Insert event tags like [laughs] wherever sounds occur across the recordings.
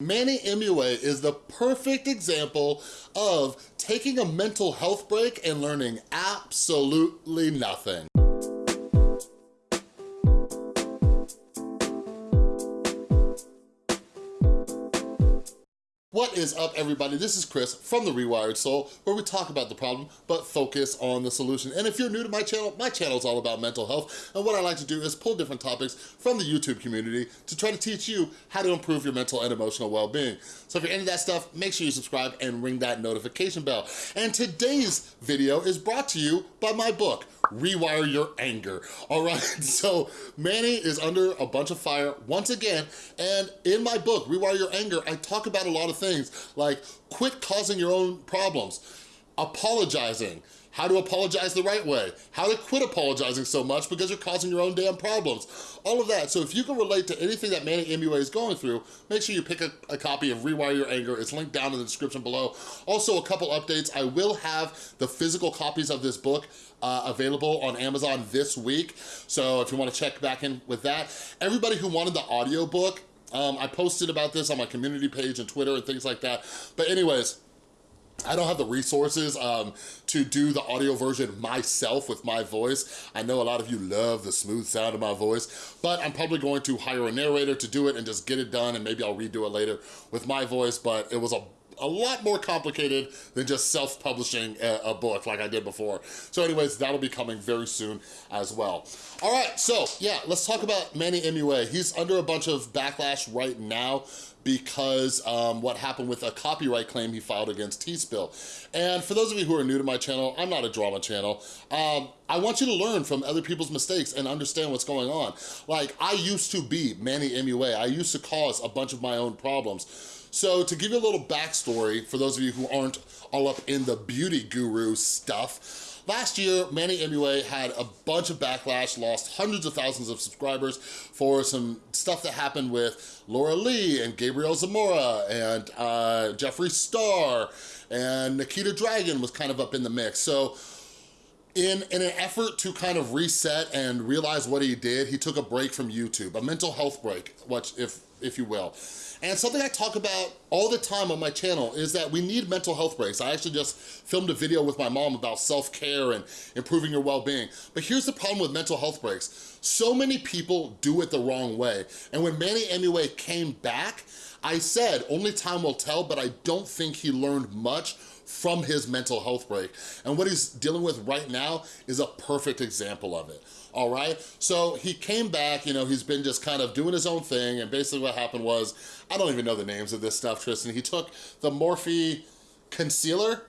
Manny MUA is the perfect example of taking a mental health break and learning absolutely nothing. What is up, everybody? This is Chris from The Rewired Soul, where we talk about the problem, but focus on the solution. And if you're new to my channel, my channel is all about mental health, and what I like to do is pull different topics from the YouTube community to try to teach you how to improve your mental and emotional well-being. So if you're into that stuff, make sure you subscribe and ring that notification bell. And today's video is brought to you by my book, Rewire Your Anger, all right? [laughs] So Manny is under a bunch of fire once again, and in my book, Rewire Your Anger, I talk about a lot of things things like quit causing your own problems, apologizing, how to apologize the right way, how to quit apologizing so much because you're causing your own damn problems, all of that. So if you can relate to anything that Manny MUA is going through, make sure you pick a, a, copy of Rewire Your Anger. It's linked down in the description below. Also, a couple updates. I will have the physical copies of this book uh, available on Amazon this week. So if you wanna check back in with that. Everybody who wanted the audio book, um, I posted about this on my community page and Twitter and things like that. But anyways, I don't have the resources um, to do the audio version myself with my voice. I know a lot of you love the smooth sound of my voice, but I'm probably going to hire a narrator to do it and just get it done and maybe I'll redo it later with my voice, but it was a a lot more complicated than just self-publishing a, a, book like I did before. So anyways, that'll be coming very soon as well. All right, so yeah, let's talk about Manny MUA. He's under a bunch of backlash right now because um, what happened with a copyright claim he filed against Tea Spill. And for those of you who are new to my channel, I'm not a drama channel. Um, I want you to learn from other people's mistakes and understand what's going on. Like, I used to be Manny MUA. I used to cause a bunch of my own problems. So to give you a little backstory, for those of you who aren't all up in the beauty guru stuff, Last year, Manny MUA had a bunch of backlash, lost hundreds of thousands of subscribers for some stuff that happened with Laura Lee and Gabriel Zamora and uh, Jeffree Star and Nikita Dragun was kind of up in the mix. So in, in an effort to kind of reset and realize what he did, he took a break from YouTube, a mental health break, which if, if you will. And something I talk about all the time on my channel is that we need mental health breaks. I actually just filmed a video with my mom about self-care and improving your well-being. But here's the problem with mental health breaks. So many people do it the wrong way. And when Manny MUA came back, I said, only time will tell, but I don't think he learned much from his mental health break. And what he's dealing with right now is a perfect example of it all right? So he came back, you know, he's been just kind of doing his own thing, and basically what happened was, I don't even know the names of this stuff, Tristan. He took the Morphe concealer,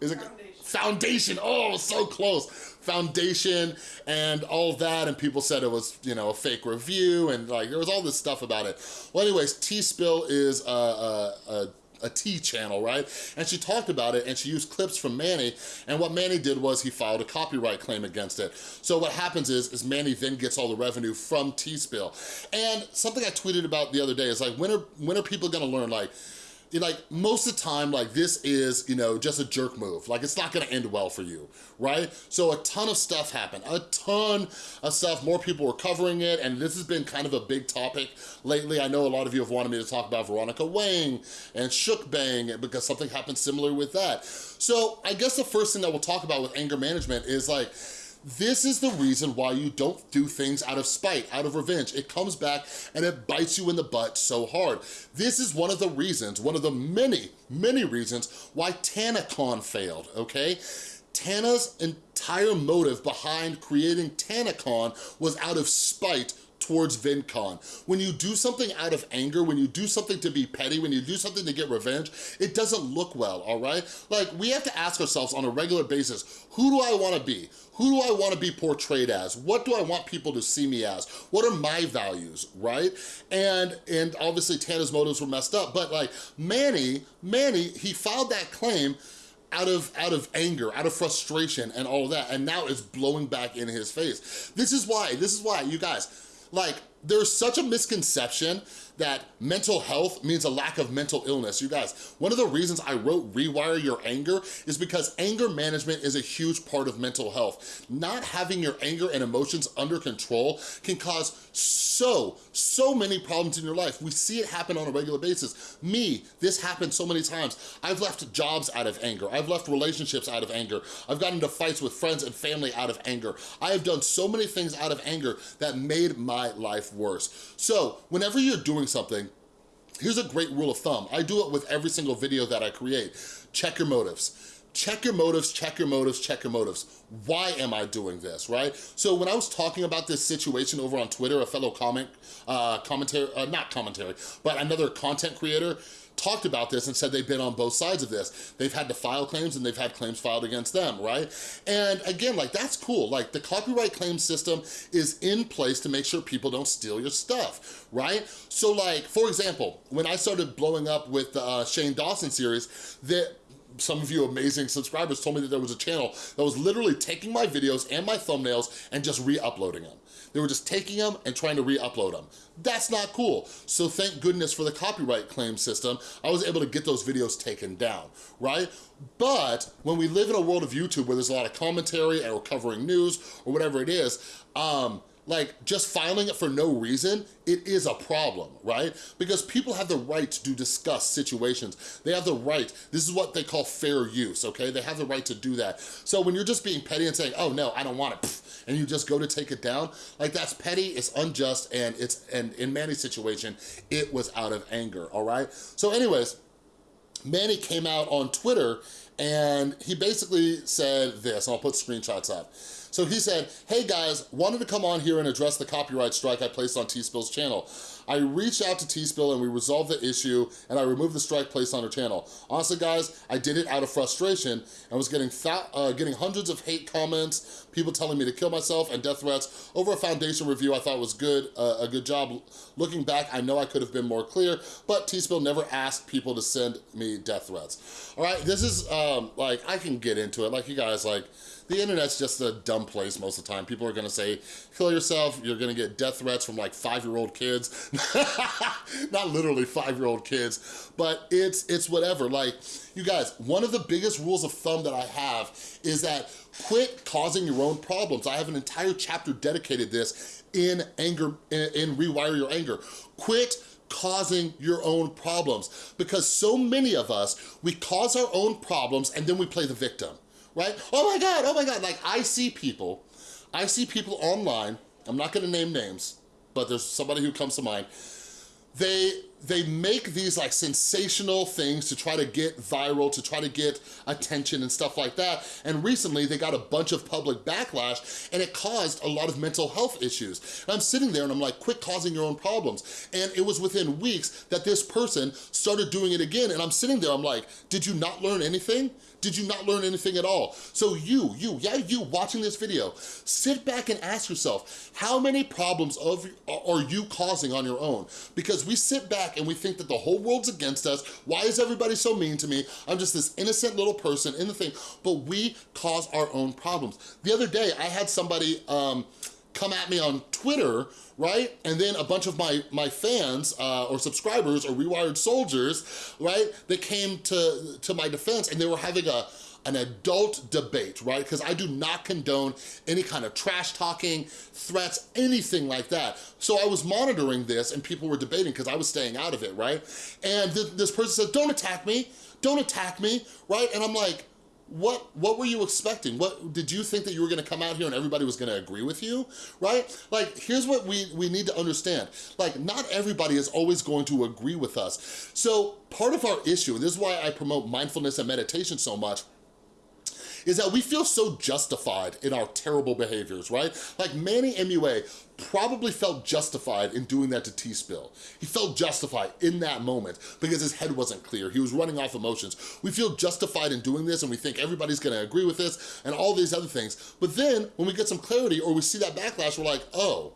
is it? Foundation. Foundation, oh, so close. Foundation and all that, and people said it was, you know, a fake review, and like, there was all this stuff about it. Well, anyways, Tea Spill is a, a, a a T channel, right? And she talked about it and she used clips from Manny and what Manny did was he filed a copyright claim against it. So what happens is, is Manny then gets all the revenue from Tea Spill. And something I tweeted about the other day is like, when are, when are people gonna learn like, like most of the time like this is you know just a jerk move. Like it's not gonna end well for you right? So a ton of stuff happened a ton of stuff more people were covering it and this has been kind of a big topic lately. I know a lot of you have wanted me to talk about veronica wang and shook bang because something happened similar with that. So i guess the first thing that we'll talk about with anger management is like this is the reason why you don't do things out of spite, out of revenge. It comes back and it bites you in the butt so hard. This is one of the reasons, one of the many, many reasons why TanaCon failed, okay? Tana's entire motive behind creating TanaCon was out of spite towards VidCon. When you do something out of anger, when you do something to be petty, when you do something to get revenge, it doesn't look well, all right? Like, we have to ask ourselves on a regular basis, who do I wanna be? Who do I wanna be portrayed as? What do I want people to see me as? What are my values, right? And, and obviously Tana's motives were messed up, but like Manny, Manny, he filed that claim out of out of anger, out of frustration and all that, and now it's blowing back in his face. This is why, this is why, you guys, like, there's such a misconception that mental health means a lack of mental illness. You guys, one of the reasons I wrote Rewire Your Anger is because anger management is a huge part of mental health. Not having your anger and emotions under control can cause so, so many problems in your life. We see it happen on a regular basis. Me, this happened so many times. I've left jobs out of anger. I've left relationships out of anger. I've gotten into fights with friends and family out of anger. I have done so many things out of anger that made my life worse. So whenever you're doing something, here's a great rule of thumb. I do it with every single video that I create. Check your motives check your motives, check your motives, check your motives. Why am I doing this, right? So when I was talking about this situation over on Twitter, a fellow comment, uh, commentary, uh, not commentary, but another content creator talked about this and said they've been on both sides of this. They've had to file claims and they've had claims filed against them, right? And again, like that's cool. Like the copyright claim system is in place to make sure people don't steal your stuff, right? So like, for example, when I started blowing up with the uh, Shane Dawson series, that some of you amazing subscribers told me that there was a channel that was literally taking my videos and my thumbnails and just re-uploading them. They were just taking them and trying to re-upload them. That's not cool. So thank goodness for the copyright claim system, I was able to get those videos taken down, right? But when we live in a world of YouTube where there's a lot of commentary and we're covering news or whatever it is, um, like just filing it for no reason, it is a problem, right? Because people have the right to discuss situations. They have the right, this is what they call fair use, okay? They have the right to do that. So when you're just being petty and saying, oh no, I don't want it, and you just go to take it down, like that's petty, it's unjust, and it's and in Manny's situation, it was out of anger, all right? So anyways, Manny came out on Twitter and he basically said this, I'll put screenshots up. So he said, hey guys, wanted to come on here and address the copyright strike I placed on Tea Spill's channel. I reached out to Tea Spill and we resolved the issue and I removed the strike placed on her channel. Honestly guys, I did it out of frustration and was getting uh, getting hundreds of hate comments, people telling me to kill myself and death threats over a foundation review I thought was good, uh, a good job. Looking back, I know I could have been more clear, but T-Spill never asked people to send me death threats. All right, this is um, like, I can get into it. Like you guys, like, the internet's just a dumb place most of the time. People are gonna say, kill yourself, you're gonna get death threats from like five-year-old kids. [laughs] Not literally five-year-old kids, but it's, it's whatever. Like, you guys, one of the biggest rules of thumb that I have is that quit causing your own problems. I have an entire chapter dedicated this in anger, in, in Rewire Your Anger. Quit causing your own problems because so many of us, we cause our own problems and then we play the victim right? Oh my God, oh my God. Like I see people, I see people online, I'm not gonna name names, but there's somebody who comes to mind. They they make these like sensational things to try to get viral, to try to get attention and stuff like that. And recently they got a bunch of public backlash and it caused a lot of mental health issues. And I'm sitting there and I'm like, quit causing your own problems. And it was within weeks that this person started doing it again. And I'm sitting there, I'm like, did you not learn anything? Did you not learn anything at all? So you, you, yeah, you watching this video, sit back and ask yourself, how many problems of, are you causing on your own? Because we sit back and we think that the whole world's against us. Why is everybody so mean to me? I'm just this innocent little person in the thing, but we cause our own problems. The other day, I had somebody, um, come at me on Twitter, right? And then a bunch of my, my fans uh, or subscribers or rewired soldiers, right? They came to, to my defense and they were having a, an adult debate, right? Because I do not condone any kind of trash talking, threats, anything like that. So I was monitoring this and people were debating because I was staying out of it, right? And th this person said, don't attack me, don't attack me, right? And I'm like, what what were you expecting what did you think that you were going to come out here and everybody was going to agree with you right like here's what we we need to understand like not everybody is always going to agree with us so part of our issue and this is why i promote mindfulness and meditation so much is that we feel so justified in our terrible behaviors, right? Like Manny MUA probably felt justified in doing that to Tea Spill. He felt justified in that moment because his head wasn't clear. He was running off emotions. We feel justified in doing this and we think everybody's gonna agree with this and all these other things. But then when we get some clarity or we see that backlash, we're like, oh,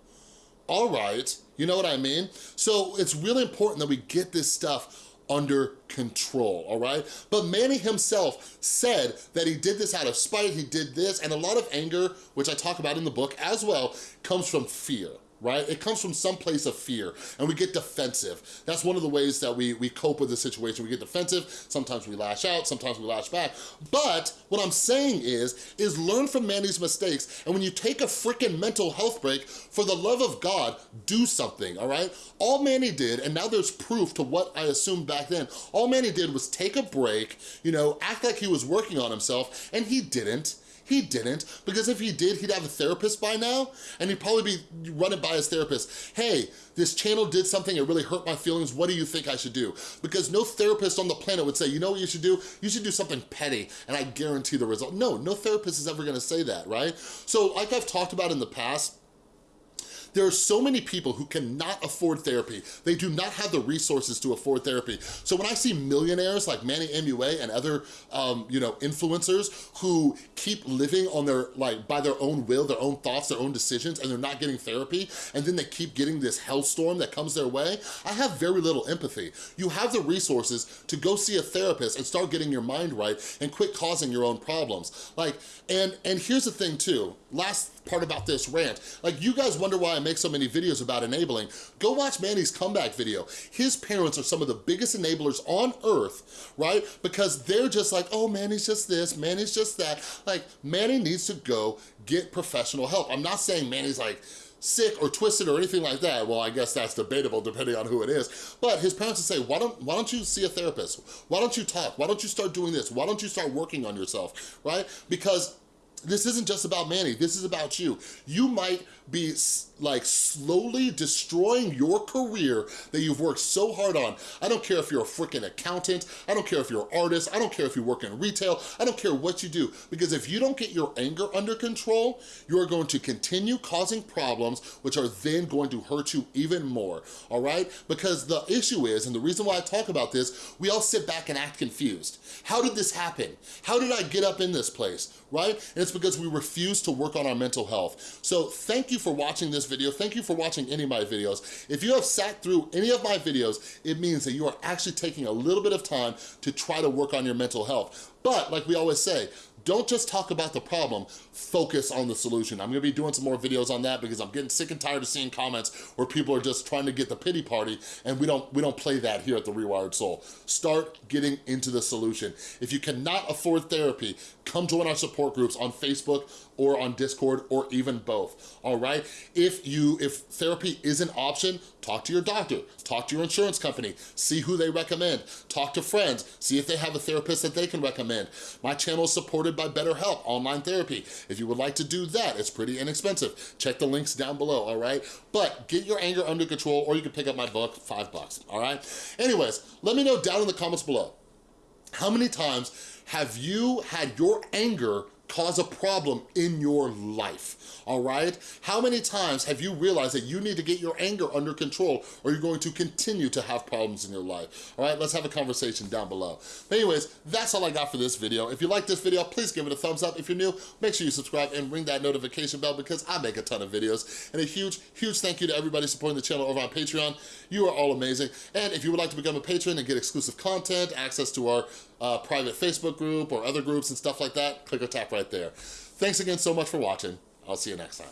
all right, you know what I mean? So it's really important that we get this stuff under control, all right? But Manny himself said that he did this out of spite, he did this, and a lot of anger, which I talk about in the book as well, comes from fear right? It comes from some place of fear and we get defensive. That's one of the ways that we, we cope with the situation. We get defensive, sometimes we lash out, sometimes we lash back. But what I'm saying is, is learn from Manny's mistakes and when you take a freaking mental health break, for the love of God, do something, all right? All Manny did, and now there's proof to what I assumed back then, all Manny did was take a break, you know, act like he was working on himself, and he didn't. He didn't, because if he did, he'd have a therapist by now, and he'd probably be running by his therapist. Hey, this channel did something, it really hurt my feelings, what do you think I should do? Because no therapist on the planet would say, you know what you should do? You should do something petty, and I guarantee the result. No, no therapist is ever gonna say that, right? So like I've talked about in the past, there are so many people who cannot afford therapy. They do not have the resources to afford therapy. So when I see millionaires like Manny MUA and other, um, you know, influencers who keep living on their, like, by their own will, their own thoughts, their own decisions, and they're not getting therapy, and then they keep getting this hellstorm that comes their way, I have very little empathy. You have the resources to go see a therapist and start getting your mind right and quit causing your own problems. Like, and, and here's the thing too, last part about this rant, like you guys wonder why I'm make so many videos about enabling, go watch Manny's comeback video. His parents are some of the biggest enablers on earth, right? Because they're just like, oh, Manny's just this, Manny's just that. Like, Manny needs to go get professional help. I'm not saying Manny's like, sick or twisted or anything like that, well, I guess that's debatable depending on who it is. But his parents would say, why don't, why don't you see a therapist? Why don't you talk? Why don't you start doing this? Why don't you start working on yourself, right? Because this isn't just about Manny, this is about you. You might be like slowly destroying your career that you've worked so hard on. I don't care if you're a freaking accountant, I don't care if you're an artist, I don't care if you work in retail, I don't care what you do, because if you don't get your anger under control, you are going to continue causing problems, which are then going to hurt you even more, all right? Because the issue is, and the reason why I talk about this, we all sit back and act confused. How did this happen? How did I get up in this place, right? And because we refuse to work on our mental health. So thank you for watching this video. Thank you for watching any of my videos. If you have sat through any of my videos, it means that you are actually taking a little bit of time to try to work on your mental health. But like we always say, don't just talk about the problem, focus on the solution. I'm gonna be doing some more videos on that because I'm getting sick and tired of seeing comments where people are just trying to get the pity party and we don't, we don't play that here at The Rewired Soul. Start getting into the solution. If you cannot afford therapy, come join our support groups on Facebook or on Discord or even both, all right? If you, if therapy is an option, talk to your doctor, talk to your insurance company, see who they recommend, talk to friends, see if they have a therapist that they can recommend. My channel is supported by BetterHelp Online Therapy. If you would like to do that, it's pretty inexpensive. Check the links down below, all right? But get your anger under control or you can pick up my book, five bucks, all right? Anyways, let me know down in the comments below, how many times have you had your anger cause a problem in your life, all right? How many times have you realized that you need to get your anger under control or you're going to continue to have problems in your life, all right? Let's have a conversation down below. But anyways, that's all I got for this video. If you like this video, please give it a thumbs up. If you're new, make sure you subscribe and ring that notification bell because I make a ton of videos. And a huge, huge thank you to everybody supporting the channel over on Patreon. You are all amazing. And if you would like to become a patron and get exclusive content, access to our uh, private Facebook group or other groups and stuff like that, click or tap right there. Thanks again so much for watching. I'll see you next time.